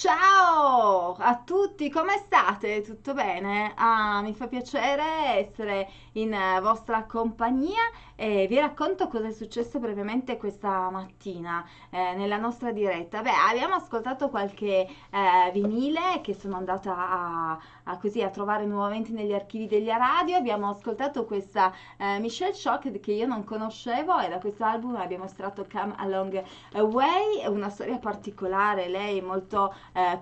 Tchau! Ciao a tutti, come state? Tutto bene? Ah, mi fa piacere essere in vostra compagnia e vi racconto cosa è successo brevemente questa mattina eh, nella nostra diretta. Beh, abbiamo ascoltato qualche eh, vinile che sono andata a, a, così, a trovare nuovamente negli archivi degli radio. Abbiamo ascoltato questa eh, Michelle Shock che io non conoscevo e da questo album abbiamo estratto Come Along Away, una storia particolare, lei molto eh,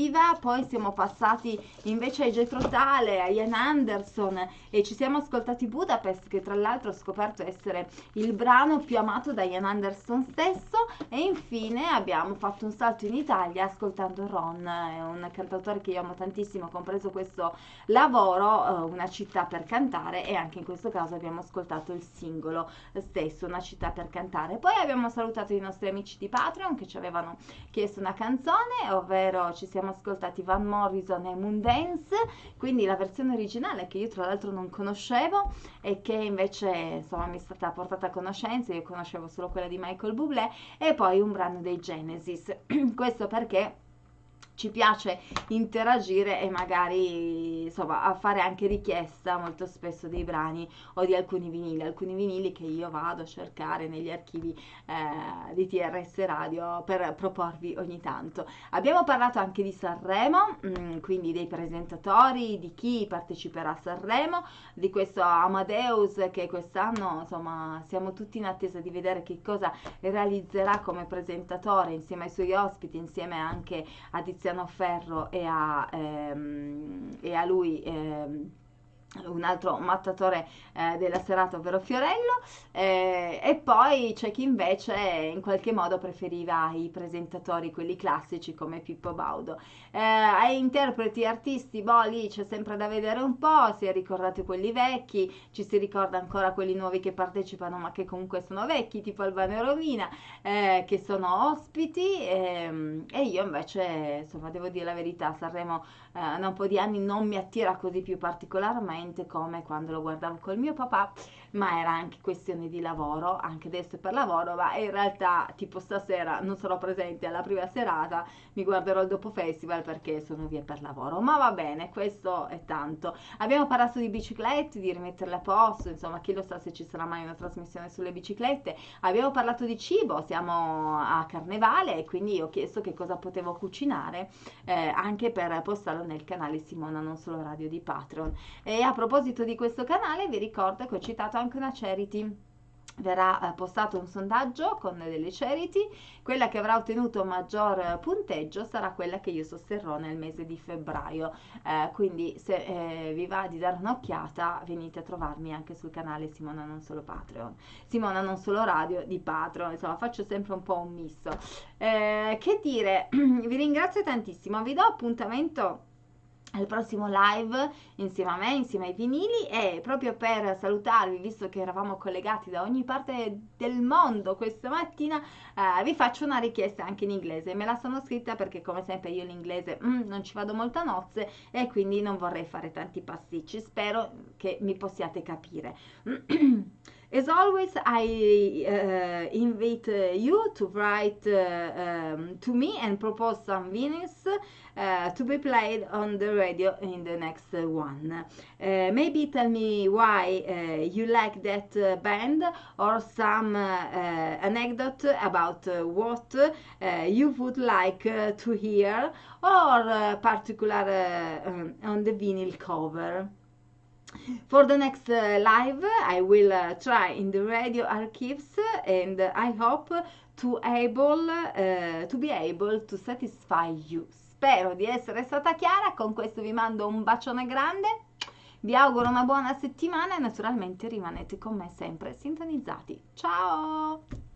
combattiva. Poi siamo passati invece ai Jetro Tale, a Ian Anderson e ci siamo ascoltati Budapest che tra l'altro scoperto essere il brano più amato da Ian Anderson stesso e infine abbiamo fatto un salto in Italia ascoltando Ron, un cantautore che io amo tantissimo, compreso questo lavoro, eh, Una città per cantare e anche in questo caso abbiamo ascoltato il singolo stesso, Una città per cantare. Poi abbiamo salutato i nostri amici di Patreon che ci avevano chiesto una canzone, ovvero ci siamo ascoltati Van Morrison e Moondance, quindi la versione originale che io tra l'altro non conoscevo e che invece insomma mi è stata portata a conoscenza, io conoscevo solo quella di Michael Bublé e poi un brano dei Genesis. Questo perché ci piace interagire e magari insomma fare anche richiesta molto spesso dei brani o di alcuni vinili, alcuni vinili che io vado a cercare negli archivi eh, di TRS Radio per proporvi ogni tanto. Abbiamo parlato anche di Sanremo, mh, mm, quindi dei presentatori, di chi parteciperà a Sanremo, di questo Amadeus che quest'anno insomma siamo tutti in attesa di vedere che cosa realizzerà come presentatore insieme ai suoi ospiti, insieme anche a Tiziano Tiziano Ferro e a, ehm, e a lui ehm, un altro mattatore eh, della serata, ovvero Fiorello, eh, e poi c'è chi invece in qualche modo preferiva i presentatori, quelli classici come Pippo Baudo. Eh, ai interpreti artisti, boh, lì c'è sempre da vedere un po', si è ricordati quelli vecchi, ci si ricorda ancora quelli nuovi che partecipano ma che comunque sono vecchi, tipo Albano e Romina, eh, che sono ospiti, ehm, e io invece, insomma, devo dire la verità, Sanremo eh, da un po' di anni non mi attira così più particolarmente, esattamente come quando lo guardavo col mio papà, ma era anche questione di lavoro, anche adesso è per lavoro, ma in realtà tipo stasera non sarò presente alla prima serata, mi guarderò il dopo festival perché sono via per lavoro, ma va bene, questo è tanto. Abbiamo parlato di biciclette, di rimetterle a posto, insomma chi lo sa se ci sarà mai una trasmissione sulle biciclette, abbiamo parlato di cibo, siamo a carnevale e quindi ho chiesto che cosa potevo cucinare eh, anche per postarlo nel canale Simona Non Solo Radio di Patreon. E a proposito di questo canale vi ricordo che ho citato anche una charity. Verrà eh, postato un sondaggio con delle charity, quella che avrà ottenuto maggior punteggio sarà quella che io sosterrò nel mese di febbraio, eh, quindi se eh, vi va di dare un'occhiata venite a trovarmi anche sul canale Simona Non Solo Patreon, Simona Non Solo Radio di Patreon, insomma faccio sempre un po' un misto. Eh, che dire, vi ringrazio tantissimo, vi do appuntamento al prossimo live insieme a me, insieme ai vinili e proprio per salutarvi, visto che eravamo collegati da ogni parte del mondo questa mattina, eh, vi faccio una richiesta anche in inglese. Me la sono scritta perché come sempre io l'inglese mm, non ci vado molto a nozze e quindi non vorrei fare tanti pasticci. Spero che mi possiate capire. As always, I uh, invite uh, you to write uh, um, to me and propose some vinyls uh, to be played on the radio in the next one. Uh, maybe tell me why uh, you like that band or some anecdote about what you would like to hear or particular um, on the vinyl cover. For the next uh, live I will uh, try in the radio archives and I hope to able uh, to be able to satisfy you. Spero di essere stata chiara, con questo vi mando un bacione grande, vi auguro una buona settimana e naturalmente rimanete con me sempre sintonizzati. Ciao!